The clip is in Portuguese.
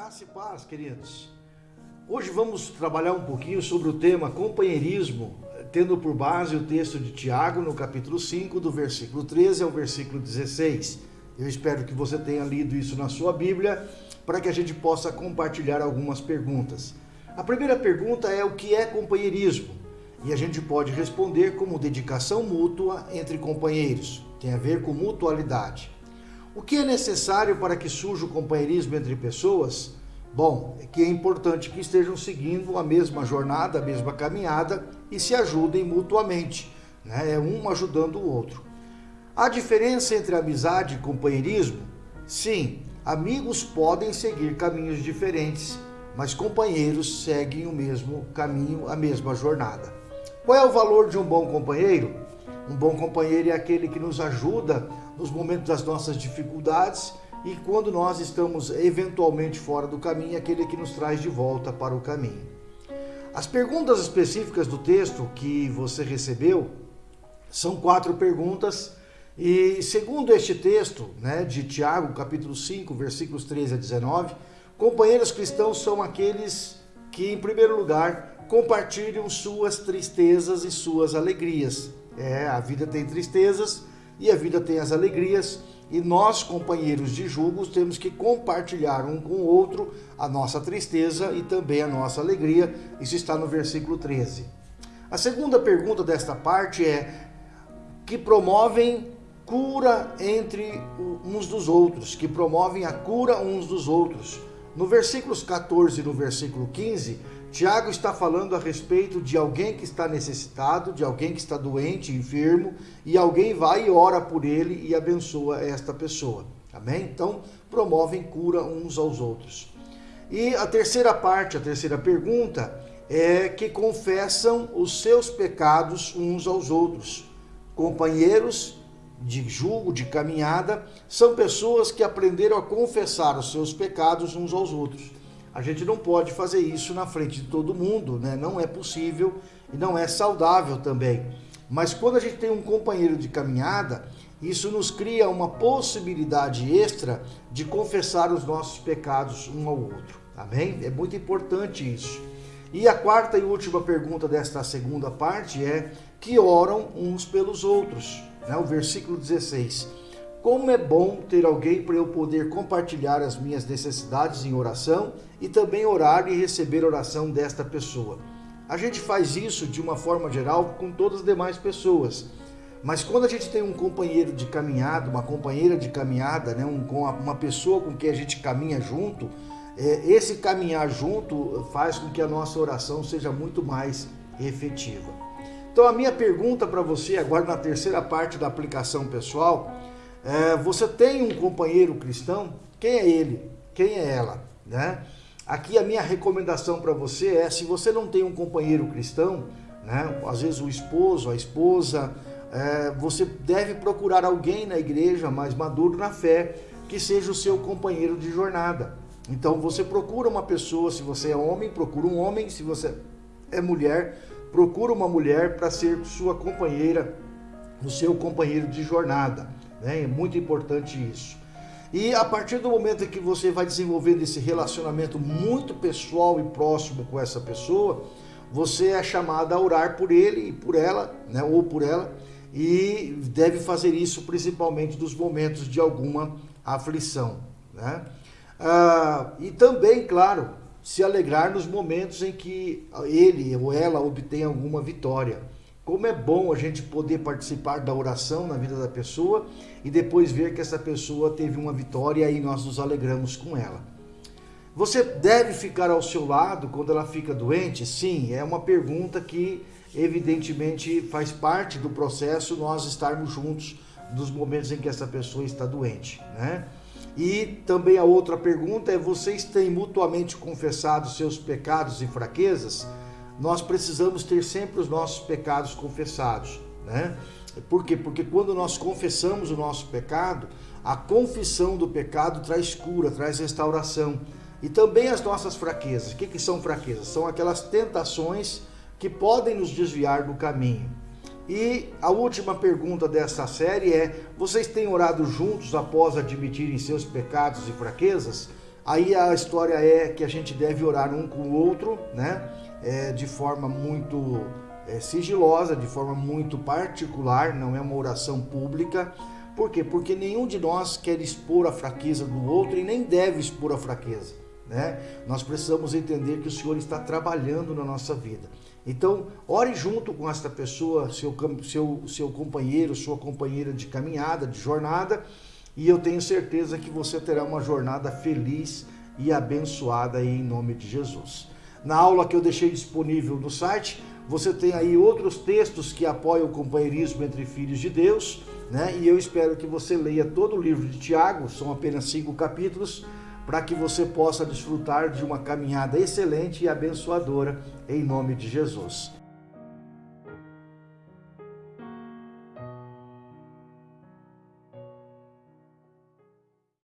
Graça e paz, queridos. Hoje vamos trabalhar um pouquinho sobre o tema companheirismo, tendo por base o texto de Tiago, no capítulo 5, do versículo 13 ao versículo 16. Eu espero que você tenha lido isso na sua Bíblia, para que a gente possa compartilhar algumas perguntas. A primeira pergunta é o que é companheirismo? E a gente pode responder como dedicação mútua entre companheiros. Tem a ver com mutualidade. O que é necessário para que surja o companheirismo entre pessoas? Bom, é que é importante que estejam seguindo a mesma jornada, a mesma caminhada e se ajudem mutuamente, né? é um ajudando o outro. A diferença entre amizade e companheirismo? Sim, amigos podem seguir caminhos diferentes, mas companheiros seguem o mesmo caminho, a mesma jornada. Qual é o valor de um bom companheiro? Um bom companheiro é aquele que nos ajuda nos momentos das nossas dificuldades e quando nós estamos eventualmente fora do caminho, aquele que nos traz de volta para o caminho. As perguntas específicas do texto que você recebeu são quatro perguntas e segundo este texto, né, de Tiago, capítulo 5, versículos 13 a 19, companheiros cristãos são aqueles que, em primeiro lugar, compartilham suas tristezas e suas alegrias. É, a vida tem tristezas, e a vida tem as alegrias, e nós, companheiros de julgos, temos que compartilhar um com o outro a nossa tristeza e também a nossa alegria. Isso está no versículo 13. A segunda pergunta desta parte é que promovem cura entre uns dos outros, que promovem a cura uns dos outros. No versículos 14 e no versículo 15, Tiago está falando a respeito de alguém que está necessitado, de alguém que está doente, enfermo, e alguém vai e ora por ele e abençoa esta pessoa. Amém? Então, promovem cura uns aos outros. E a terceira parte, a terceira pergunta, é que confessam os seus pecados uns aos outros. Companheiros de julgo, de caminhada, são pessoas que aprenderam a confessar os seus pecados uns aos outros. A gente não pode fazer isso na frente de todo mundo, né? Não é possível e não é saudável também. Mas quando a gente tem um companheiro de caminhada, isso nos cria uma possibilidade extra de confessar os nossos pecados um ao outro. Amém? É muito importante isso. E a quarta e última pergunta desta segunda parte é que oram uns pelos outros. Né? O versículo 16. Como é bom ter alguém para eu poder compartilhar as minhas necessidades em oração e também orar e receber oração desta pessoa. A gente faz isso de uma forma geral com todas as demais pessoas. Mas quando a gente tem um companheiro de caminhada, uma companheira de caminhada, né, um, uma pessoa com quem a gente caminha junto, é, esse caminhar junto faz com que a nossa oração seja muito mais efetiva. Então a minha pergunta para você agora na terceira parte da aplicação pessoal é, você tem um companheiro cristão? Quem é ele? Quem é ela? Né? Aqui a minha recomendação para você é, se você não tem um companheiro cristão, né, às vezes o esposo, a esposa, é, você deve procurar alguém na igreja mais maduro na fé, que seja o seu companheiro de jornada. Então você procura uma pessoa, se você é homem, procura um homem, se você é mulher, procura uma mulher para ser sua companheira, o seu companheiro de jornada. Né? É muito importante isso. E a partir do momento que você vai desenvolvendo esse relacionamento muito pessoal e próximo com essa pessoa, você é chamado a orar por ele e por ela, né? ou por ela, e deve fazer isso principalmente nos momentos de alguma aflição. Né? Ah, e também, claro, se alegrar nos momentos em que ele ou ela obtém alguma vitória. Como é bom a gente poder participar da oração na vida da pessoa e depois ver que essa pessoa teve uma vitória e nós nos alegramos com ela. Você deve ficar ao seu lado quando ela fica doente? Sim, é uma pergunta que evidentemente faz parte do processo nós estarmos juntos nos momentos em que essa pessoa está doente, né? E também a outra pergunta é: vocês têm mutuamente confessado seus pecados e fraquezas? Nós precisamos ter sempre os nossos pecados confessados, né? Por quê? Porque quando nós confessamos o nosso pecado, a confissão do pecado traz cura, traz restauração. E também as nossas fraquezas. O que, que são fraquezas? São aquelas tentações que podem nos desviar do caminho. E a última pergunta dessa série é: vocês têm orado juntos após admitirem seus pecados e fraquezas? Aí a história é que a gente deve orar um com o outro, né? É, de forma muito é, sigilosa, de forma muito particular, não é uma oração pública. Por quê? Porque nenhum de nós quer expor a fraqueza do outro e nem deve expor a fraqueza. Né? Nós precisamos entender que o Senhor está trabalhando na nossa vida. Então, ore junto com esta pessoa, seu, seu, seu companheiro, sua companheira de caminhada, de jornada, e eu tenho certeza que você terá uma jornada feliz e abençoada em nome de Jesus. Na aula que eu deixei disponível no site, você tem aí outros textos que apoiam o companheirismo entre filhos de Deus, né? E eu espero que você leia todo o livro de Tiago, são apenas cinco capítulos, para que você possa desfrutar de uma caminhada excelente e abençoadora em nome de Jesus.